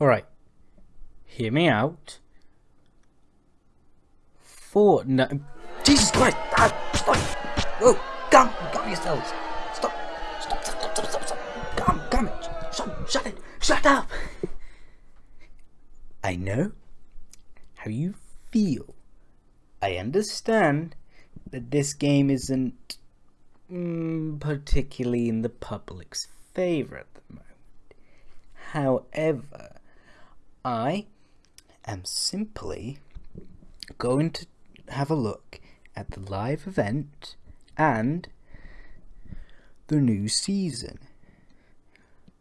Alright. Hear me out. Fortnite. Jesus Christ! Ah, stop! Oh, calm, calm yourselves. Stop! Stop! Stop! Stop! Stop! Stop! stop. Calm, calm it. Shut, shut it. Shut up. I know how you feel. I understand that this game isn't mm, particularly in the public's favor at the moment. However, I am simply going to have a look at the live event and the new season.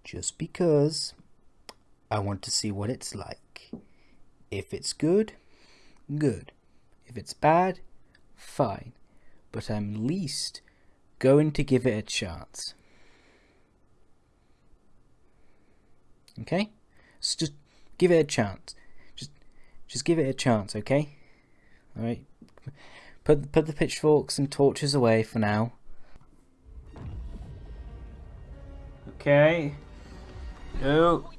Just because I want to see what it's like. If it's good, good. If it's bad, fine. But I'm least going to give it a chance. Okay? So just give it a chance. Just just give it a chance, okay? Alright. Put put the pitchforks and torches away for now. Okay. Go.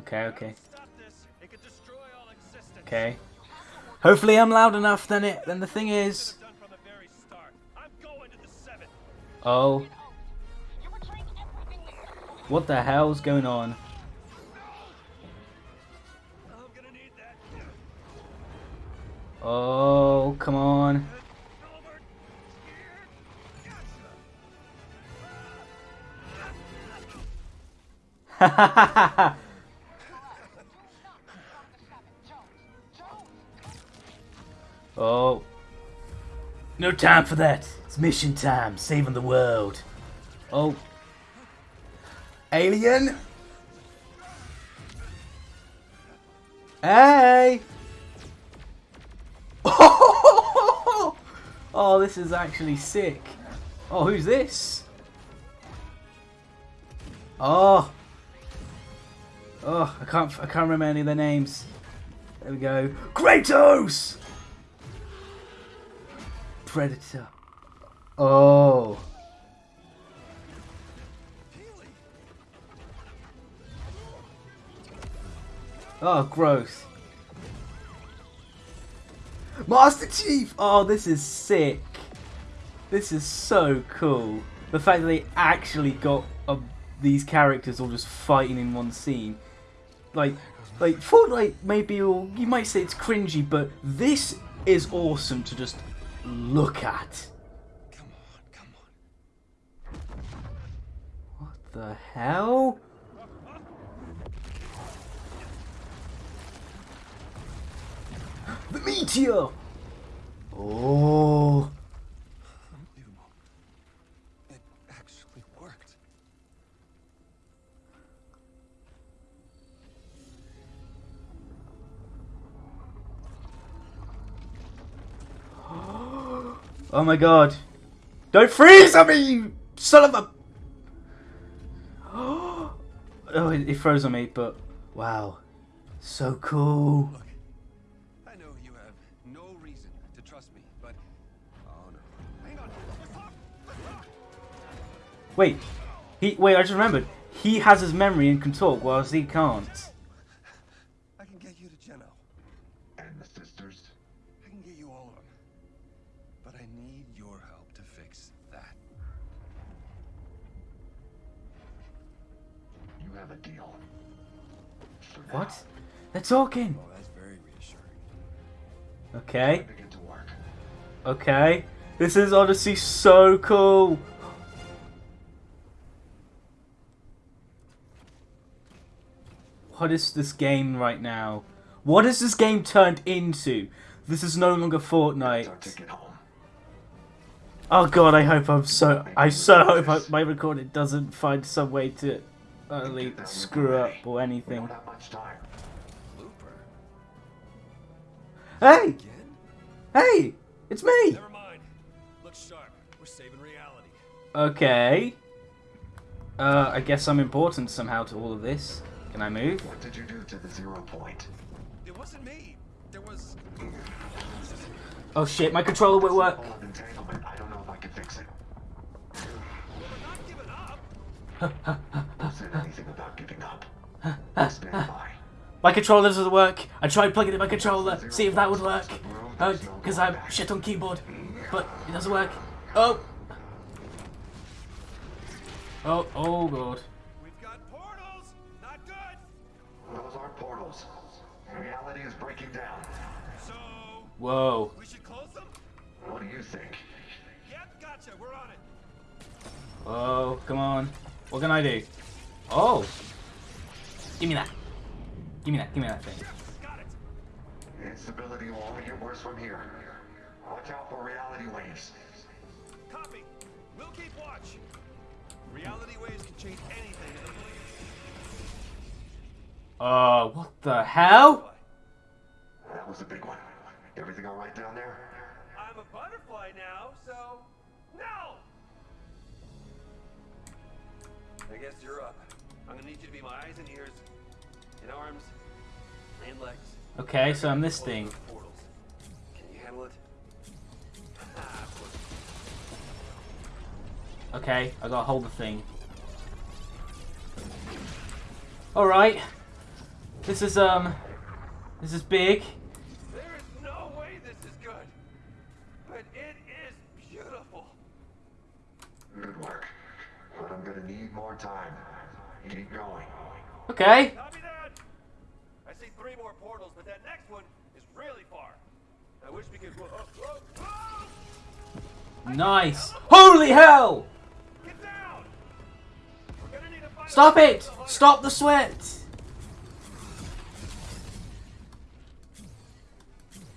Okay, okay. Okay. Hopefully I'm loud enough then it then the thing is. Oh. What the hell's going on? Oh, come on. Oh. No time for that. It's mission time. Saving the world. Oh. Alien? Hey! Oh, this is actually sick. Oh, who's this? Oh. Oh, I can't I can't remember any of their names. There we go. Kratos! Predator. Oh. Oh, gross. Master Chief! Oh, this is sick. This is so cool. The fact that they actually got uh, these characters all just fighting in one scene. Like, like Fortnite maybe all, you might say it's cringy, but this is awesome to just look at. Come on, come on. What the hell? The meteor! Oh. Unbelievable. It actually worked. Oh my god. Don't freeze on me, you son of a... Oh, it, it froze on me, but wow. So cool. Wait, he wait. I just remembered. He has his memory and can talk, whilst he can't. I can get you to Geno. And the sisters? I can get you all of them. But I need your help to fix that. You have a deal. For What? now. They're talking. Oh, that's very reassuring. Okay. To work. Okay. This is honestly so cool. What is this game right now? What is this game turned into? This is no longer Fortnite. Oh god, I hope I'm so. I so hope I, my recording doesn't find some way to utterly Get screw up or anything. don't have much time. Looper? Hey! Again? Hey! It's me! Never mind. Look sharp. We're saving reality. Okay. Uh, I guess I'm important somehow to all of this. Can I move? What did you do to the zero point? It wasn't me. There was. Oh shit, my controller won't work. Full of entanglement. I don't know if I can fix it. We're not giving up. said anything about giving up. Stand by. My controller doesn't work. I tried plugging in my controller, see if that would work. Because oh, I'm shit on keyboard. But it doesn't work. Oh! Oh, oh god. Reality is breaking down. So, Whoa. we should close them? What do you think? Yep, gotcha, we're on it. Oh, come on. What can I do? Oh! Give me that. Give me that. Give me that thing. Got it. Instability will only get worse from here. Watch out for reality waves. Copy. We'll keep watch. Reality waves can change anything in the Oh, what the hell? That was a big one. Everything all right down there? I'm a butterfly now, so no. I guess you're up. I'm gonna need you to be my eyes and ears, and arms, and legs. Okay, so I'm this thing. Can you handle it? Ah. Okay, I gotta hold the thing. Alright. This is, um... This is big. There is no way this is good, but it is beautiful. Good work. But I'm gonna need more time. Keep going. Okay. I see three more portals, but that next one is really far. I wish we could. Whoa, whoa, whoa! Nice. Holy hell! Get down! We're gonna need to find Stop it! Stop the sweat!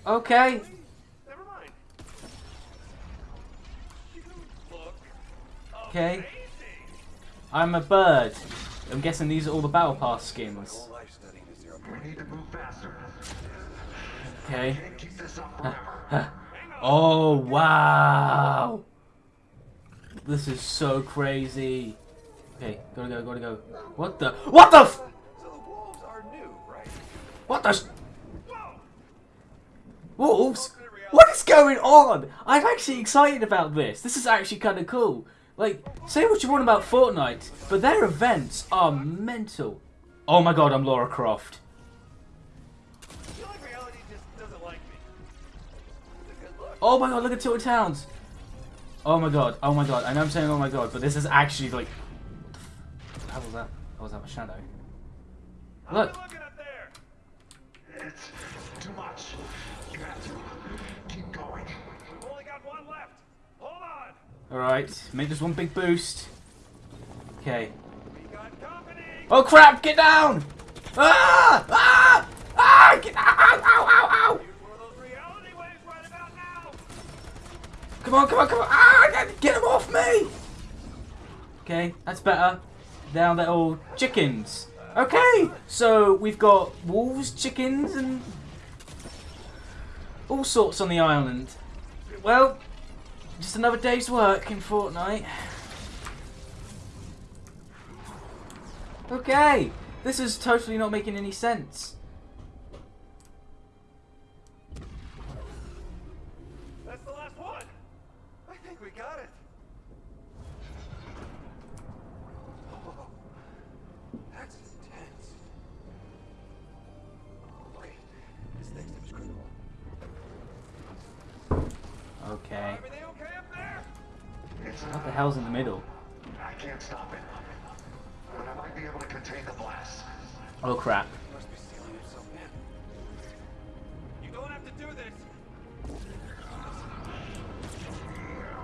Okay. Never mind. You look Okay. I'm a bird. I'm guessing these are all the Battle Pass skins. Okay. Oh, wow! This is so crazy. Okay, gotta go, gotta go. What the? What the? F- what the? Wolves? What is going on? I'm actually excited about this. This is actually kind of cool. Like, say what you want about Fortnite, but their events are mental. Oh my god, I'm Laura Croft. A. Oh my god, look at Tilted Towers. Oh my god, oh my god. I know I'm saying oh my god, but this is actually like. What the f- how was that? How was that my shadow? Look. How you looking up there? It's too much. You have to keep going. We've only got one left. Hold on. Alright, make this one big boost. Okay. Oh crap, get down! Ah! Ah! Ah! Get ow, ow, ow, ow, ow! Come on, come on, come on! Ah! Get, get them off me! Okay, that's better. Now they're all chickens. Okay, so we've got wolves, chickens, and all sorts on the island. Well, just another day's work in Fortnite. Okay, this is totally not making any sense. Okay. Everything okay up there? It's What the hell's in the middle? I can't stop it. But I might be able to contain the blast. Oh crap. You must be sealing yourself in. You don't have to do this.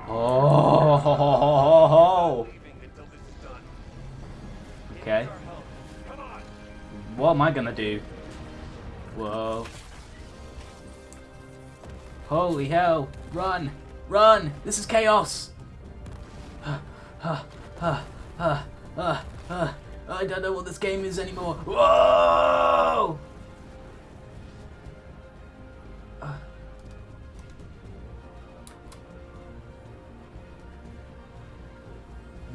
Oh, ho, ho, ho, Okay. needs our help. Come on. What am I gonna do? Whoa. Holy hell. Run. Run. This is chaos. I don't know what this game is anymore. Whoa!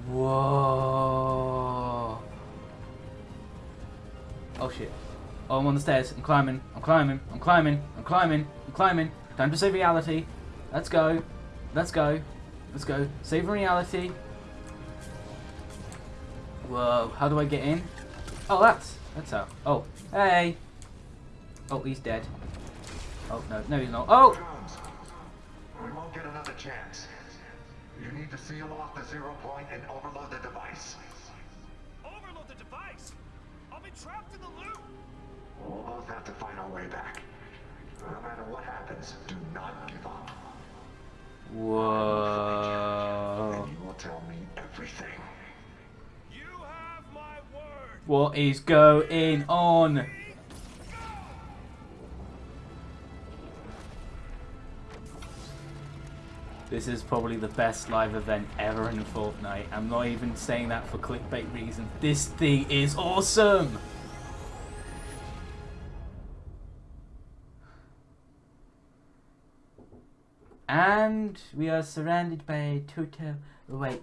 Whoa. Oh shit. Oh, I'm on the stairs. I'm climbing. I'm climbing. I'm climbing. I'm climbing. I'm climbing. Time to save reality. Let's go. Let's go. Let's go. Save reality. Whoa, how do I get in? Oh, that's, that's how. Oh, hey. Oh, he's dead. Oh, no, no he's not. Oh! Jones, we won't get another chance. You need to seal off the zero point and overload the device. Overload the device! I'll be trapped in the loop! We'll both have to find our way back. No matter what happens, do not give up. Whoa. And you will tell me everything. You have my word! What is going on? This is probably the best live event ever in Fortnite. I'm not even saying that for clickbait reasons. This thing is awesome! We are surrounded by a total... Wait,